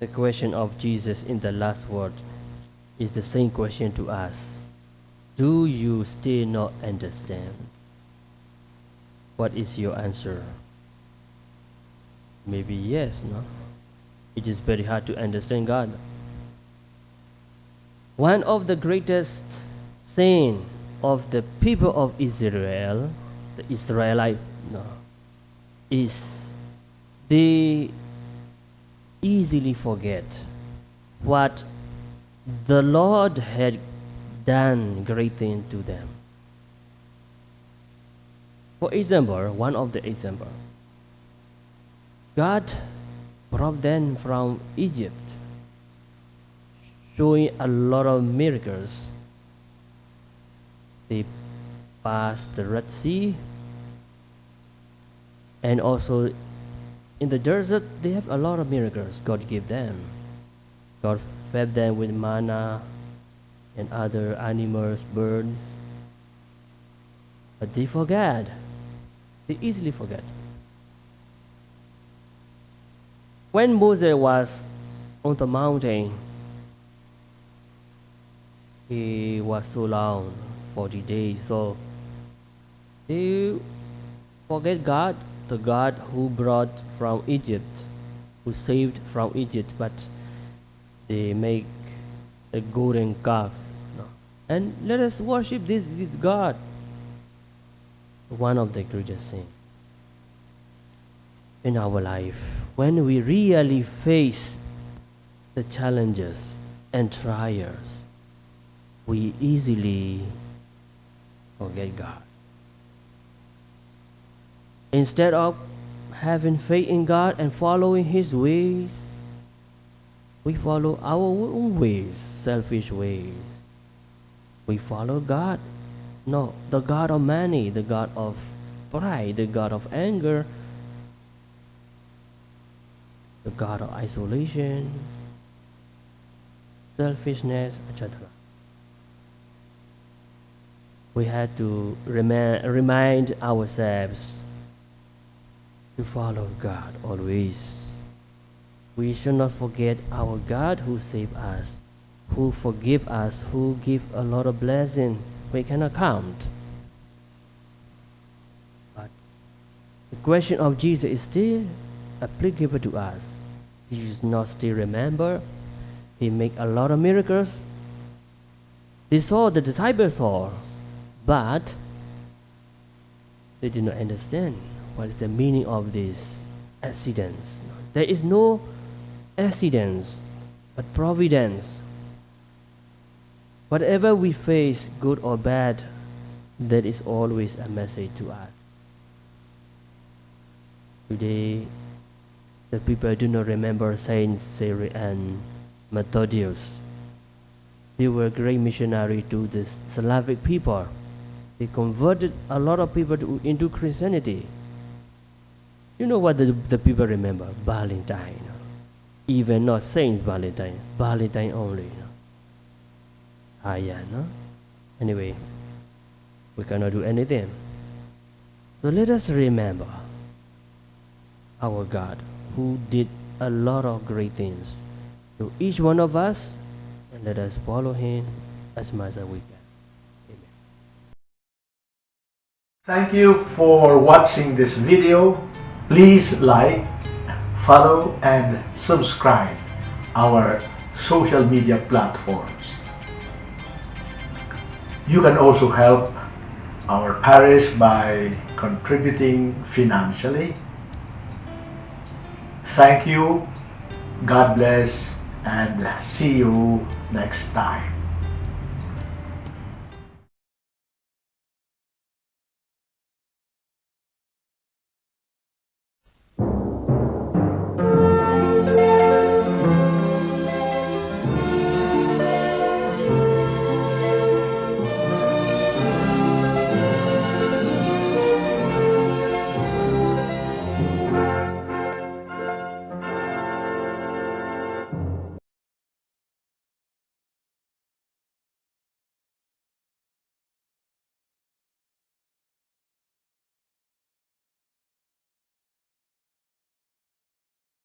The question of Jesus in the last word is the same question to us. Do you still not understand? What is your answer? Maybe yes, no? It is very hard to understand God. One of the greatest sin of the people of Israel, the Israelite, no, is they easily forget what the Lord had done great things to them. For example, one of the example, God brought them from Egypt, showing a lot of miracles. They passed the Red Sea, and also in the desert, they have a lot of miracles God gave them. God fed them with manna and other animals, birds. But they forget. They easily forget. When Moses was on the mountain, he was so long, 40 days. So they forget God, the God who brought from Egypt, who saved from Egypt, but they make a golden calf. And let us worship this, this God. One of the greatest things in our life when we really face the challenges and trials, we easily forget God. Instead of having faith in God and following His ways, we follow our own ways, selfish ways. We follow God. No, the God of money, the God of pride, the God of anger, the God of isolation, selfishness, etc. We had to remind, remind ourselves to follow God always. We should not forget our God who saved us, who forgive us, who give a lot of blessing we cannot count. But the question of Jesus is still applicable to us. He does not still remember. He make a lot of miracles. They saw the disciples saw, but they did not understand what is the meaning of these accidents. There is no accidents, but providence. Whatever we face, good or bad, that is always a message to us. Today, the people do not remember Saint Cyril and Methodius. They were great missionaries to the Slavic people. They converted a lot of people to, into Christianity. You know what the, the people remember? Valentine. Even not Saint Valentine, Valentine only. Ah, yeah, no? Anyway, we cannot do anything. So let us remember our God who did a lot of great things to each one of us and let us follow him as much as we can. Amen. Thank you for watching this video. Please like, follow and subscribe our social media platforms. You can also help our parish by contributing financially. Thank you, God bless, and see you next time.